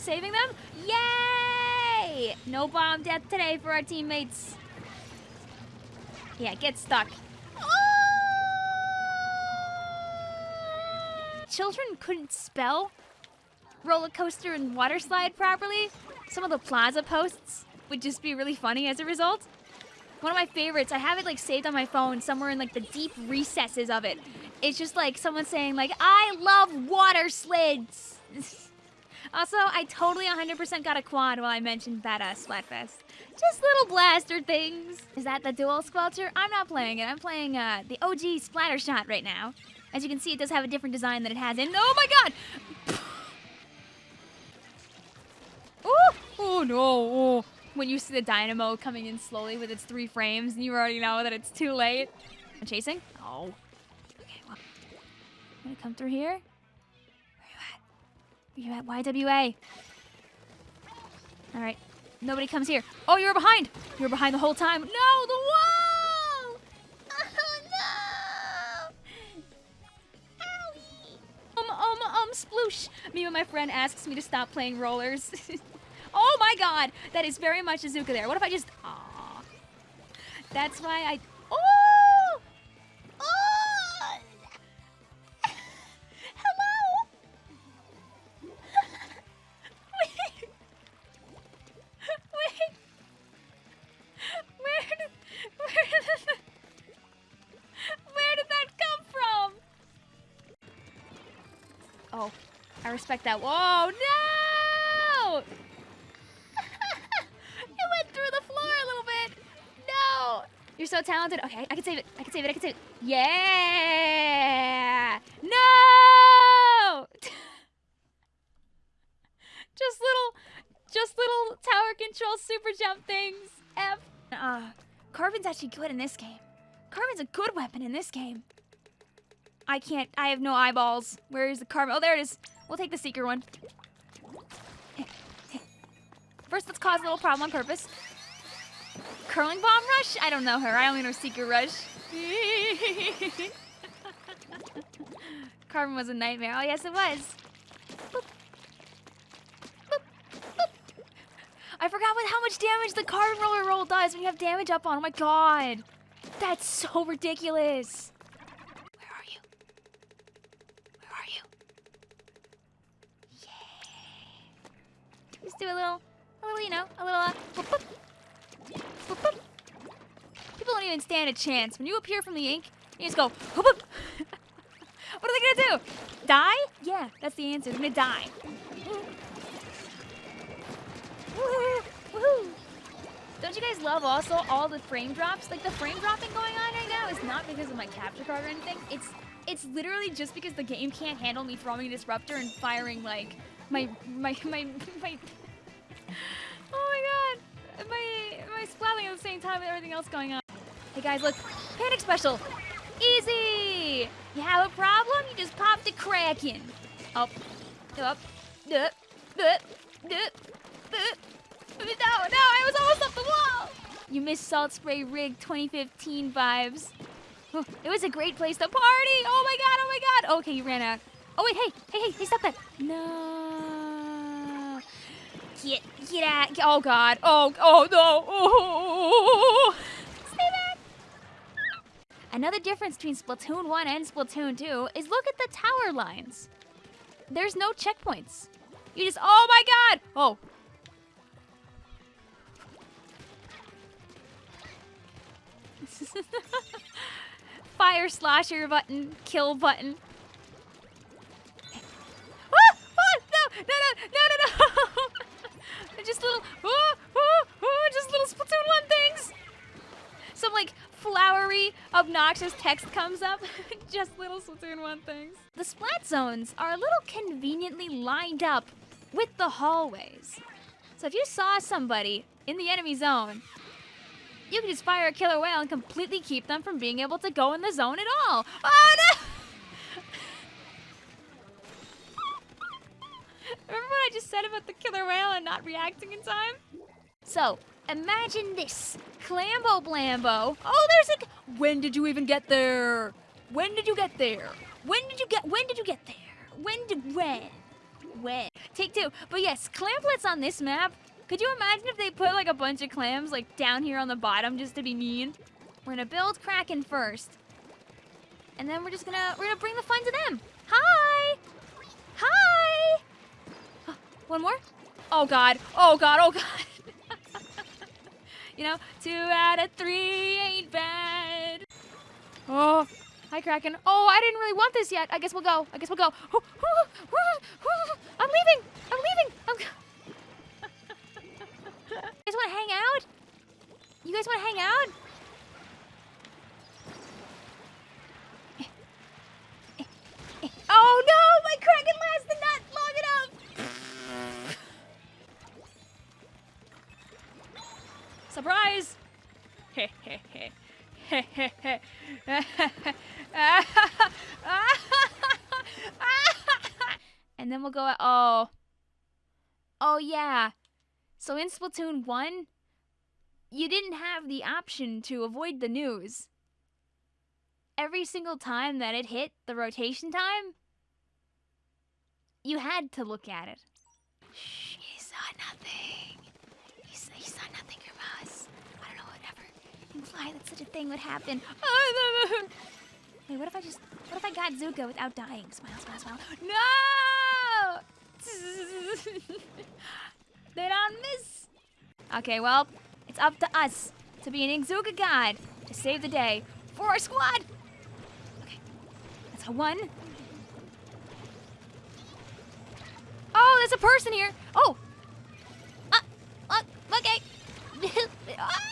saving them. Yay! No bomb death today for our teammates. Yeah, get stuck. Oh! Children couldn't spell roller coaster and water slide properly. Some of the plaza posts would just be really funny as a result. One of my favorites, I have it like saved on my phone somewhere in like the deep recesses of it. It's just like someone saying like, I love water slids. also, I totally 100% got a quad while I mentioned Badass Splatfest. Just little blaster things. Is that the dual squelcher? I'm not playing it. I'm playing uh, the OG splatter shot right now. As you can see, it does have a different design than it has in... Oh my god! oh! Oh no! Oh. When you see the dynamo coming in slowly with its three frames, and you already know that it's too late. I'm chasing? Oh. Okay, well. I'm gonna come through here. You at? YWA. Alright. Nobody comes here. Oh, you're behind! You were behind the whole time. No, the wall! Oh, no! Um, um, um, sploosh. Me and my friend asks me to stop playing rollers. oh my god! That is very much Azuka there. What if I just... Aww. That's why I... I respect that. Whoa, no! it went through the floor a little bit. No! You're so talented. Okay, I can save it. I can save it. I can save it. Yeah! No! just little, just little tower control super jump things. F. Uh, Carbon's actually good in this game. Carbon's a good weapon in this game. I can't. I have no eyeballs. Where is the carbon? Oh, there it is. We'll take the seeker one. First, let's cause a little problem on purpose. Curling bomb rush? I don't know her. I only know seeker rush. Carbon was a nightmare. Oh, yes, it was. I forgot what, how much damage the carbon roller roll does when you have damage up on. Oh my god. That's so ridiculous. Where are you? Where are you? Yeah. Just do a little, a little, you know, a little, uh. People don't even stand a chance. When you appear from the ink, you just go, boop, boop. what are they gonna do? Die? Yeah, that's the answer. They're gonna die. Don't you guys love also all the frame drops? Like the frame dropping going on right now is not because of my capture card or anything. It's it's literally just because the game can't handle me throwing a disruptor and firing like my my my my. Oh my god! My my splatting at the same time with everything else going on. Hey guys, look! Panic special! Easy! You have a problem? You just pop the Kraken. Up, up, up, up, up, up. No, no, I was almost up the wall! You missed Salt Spray Rig 2015 vibes. It was a great place to party! Oh my god, oh my god! Okay, you ran out. Oh wait, hey, hey, hey, hey, stop that! No. Get, get out. Oh god. Oh, oh no. Oh. Stay back. Another difference between Splatoon 1 and Splatoon 2 is look at the tower lines. There's no checkpoints. You just, oh my god! Oh, Fire slasher button, kill button. Ah! Ah! No, no, no, no, no, no! just little, oh, oh, oh, just little Splatoon 1 things! Some like flowery, obnoxious text comes up. just little Splatoon 1 things. The splat zones are a little conveniently lined up with the hallways. So if you saw somebody in the enemy zone you can just fire a killer whale and completely keep them from being able to go in the zone at all. Oh no! Remember what I just said about the killer whale and not reacting in time? So, imagine this. Clambo Blambo. Oh, there's a... When did you even get there? When did you get there? When did you get... When did you get there? When did... When? When? take two. But yes, clamplets on this map. Could you imagine if they put like a bunch of clams like down here on the bottom just to be mean? We're gonna build Kraken first. And then we're just gonna, we're gonna bring the fun to them. Hi! Hi! One more? Oh God, oh God, oh God. You know, two out of three ain't bad. Oh, hi Kraken. Oh, I didn't really want this yet. I guess we'll go. I guess we'll go. I'm leaving. I'm leaving. I'm... you guys want to hang out? You guys want to hang out? Surprise! and then we'll go at, oh. Oh yeah. So in Splatoon 1, you didn't have the option to avoid the news. Every single time that it hit the rotation time, you had to look at it. Shh, he saw nothing. He saw, he saw nothing from us. I don't know whatever imply that such a thing would happen. Wait, what if I just, what if I got Zuko without dying? Smile, smile, smile. No! they don't miss. Okay, well, it's up to us to be an Inkzooka god to save the day for our squad. Okay, that's a one. Oh, there's a person here. Oh. Uh, uh okay.